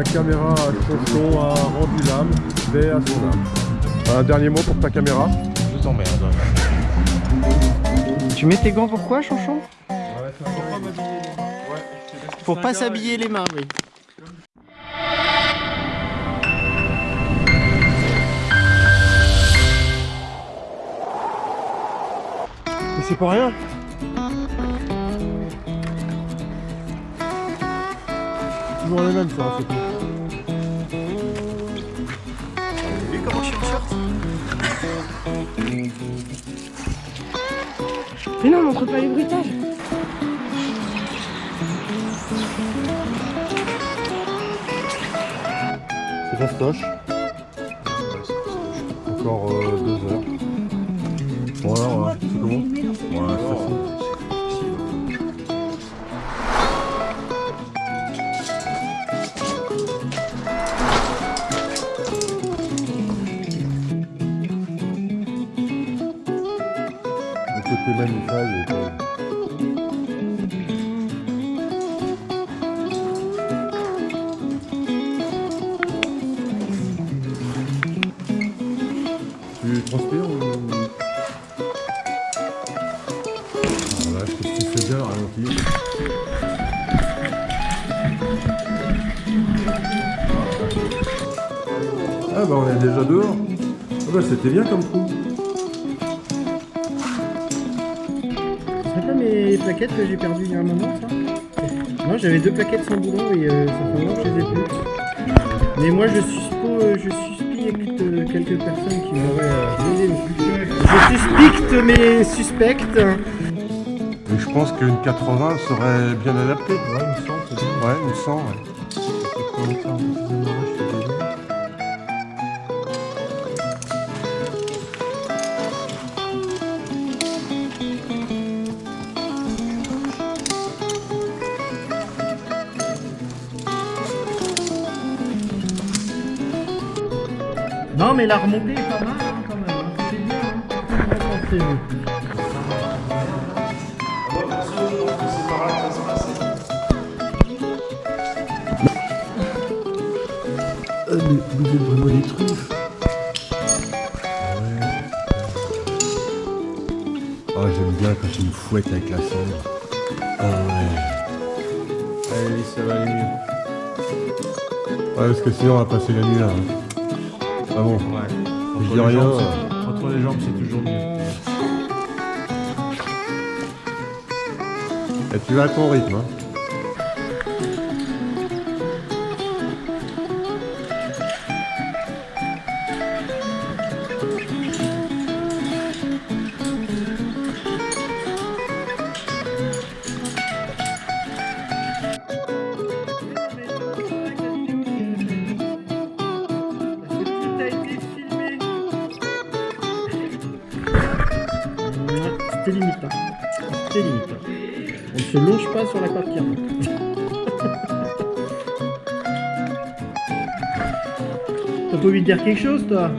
la caméra à Chonchon a rendu l'âme, paix à son âme. Un dernier mot pour ta caméra Je t'emmerde. Tu mets tes gants pourquoi, Chonchon Pour pas s'habiller les mains, oui. Mais c'est pas rien Toujours les mêmes sur la photo. Comment je suis en short Mais non, montre pas les bruitages C'est fastoche. Encore euh, deux heures. Bon alors, c'est comment côté est Tu transpires ou... Voilà, je te fais bien, ralenti. Ah bah on est déjà dehors. Ah bah c'était bien comme trou. Mes plaquettes que j'ai perdues il y a un moment, ça Moi, j'avais deux plaquettes sans boulon et euh, ça fait longtemps que je les ai plus. Mais moi, je suspecte, je suspecte euh, quelques personnes qui m'auraient... euh, je suspecte mes suspectes. Mais je pense qu'une 80 serait bien adaptée. Ouais, une 100 c'est bien. Ouais, une 100, ouais. Non, mais la remontée est pas mal hein, quand même. hein. C'est bien. Hein. Pensez-vous Ah, mais vous êtes vraiment des truffes. Ouais. Ah, j'aime bien quand tu me fouettes avec la cendre. Ah ouais. Allez, ça va aller mieux. Ouais, parce que sinon on va passer la nuit là. hein. Ah bon Ouais. Je dis rien. Entre les jambes, c'est toujours mieux. Et tu vas à ton rythme. Hein. C'était limite. Hein. C'était limite. On ne se longe pas sur la corde qui remonte. T'as pas envie de dire quelque chose, toi?